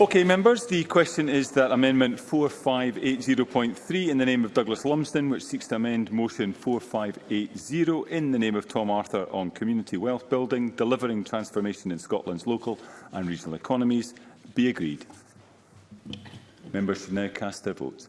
Okay, members, the question is that Amendment 4580.3 in the name of Douglas Lumsden, which seeks to amend Motion 4580 in the name of Tom Arthur on community wealth building, delivering transformation in Scotland's local and regional economies, be agreed. Members should now cast their votes.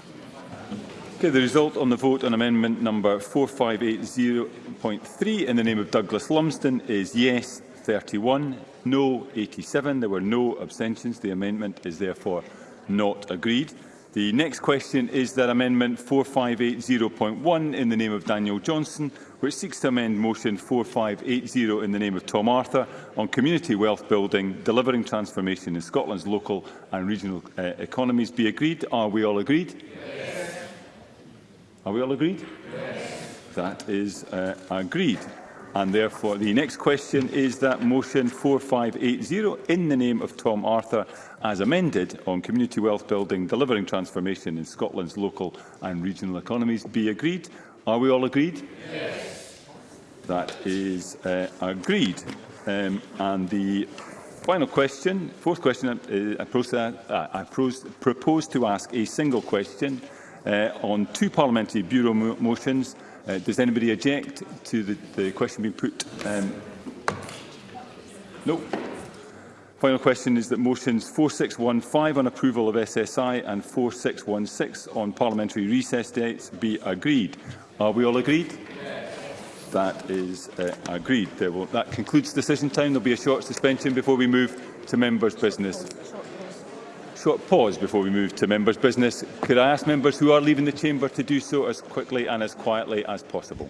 Okay, the result on the vote on amendment number 4580.3 in the name of Douglas Lumsden is yes 31, no 87. There were no abstentions. The amendment is therefore not agreed. The next question is that amendment 4580.1 in the name of Daniel Johnson, which seeks to amend motion 4580 in the name of Tom Arthur on community wealth building, delivering transformation in Scotland's local and regional uh, economies, be agreed. Are we all agreed? Yes. Are we all agreed? Yes. That is uh, agreed. And therefore, the next question is that motion 4580 in the name of Tom Arthur as amended on community wealth building, delivering transformation in Scotland's local and regional economies be agreed. Are we all agreed? Yes. That is uh, agreed. Um, and the Final question, fourth question, uh, I, pros uh, I propose to ask a single question uh, on two parliamentary bureau mo motions. Uh, does anybody object to the, the question being put? Um, no. Final question is that motions 4615 on approval of SSI and 4616 on parliamentary recess dates be agreed. Are we all agreed? Yes. That is uh, agreed. Will, that concludes decision time. There will be a short suspension before we move to members' business short pause before we move to members' business. Could I ask members who are leaving the chamber to do so as quickly and as quietly as possible?